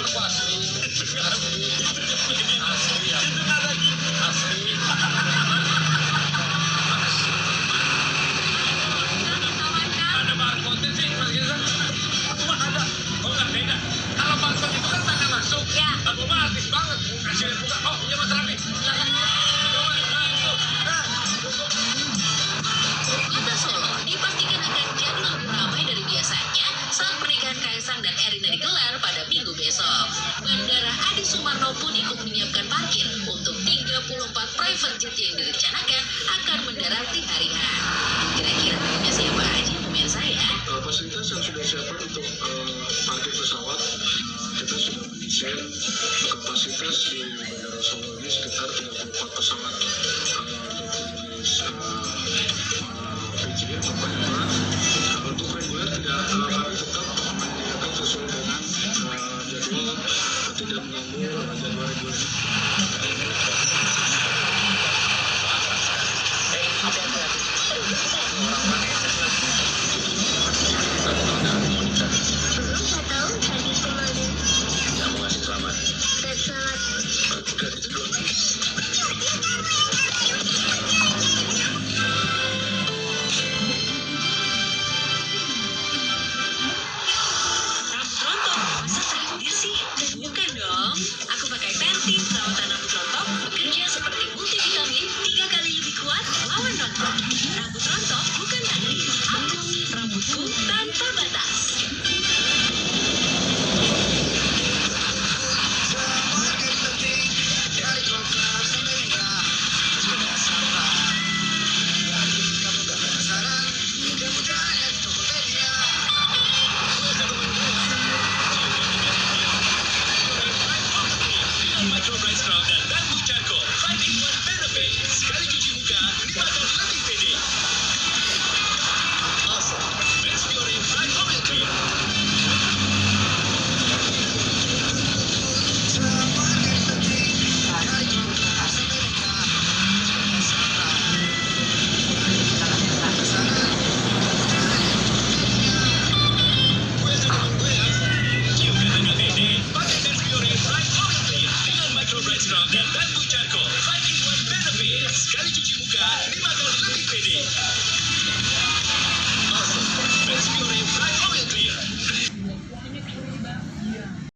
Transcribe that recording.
itu asli itu sih mas. Mah ada nggak beda kalau itu kan tanda masuk. Ya. Mah banget. pun ikut menyiapkan parkir untuk 34 private jet yang direncanakan akan mendarat di hari H. Kira-kira siapa aja pemirsa ya? Fasilitas yang sudah siapkan untuk eh, parkir pesawat kita sudah mendesain kapasitas di Bandara Solo ini sekitar 34 pesawat mengganggu uh, 2000 Central Racetrack Dapat Bucarko, 5 in 1 benefits. Kali cuci muka, nikmatkan.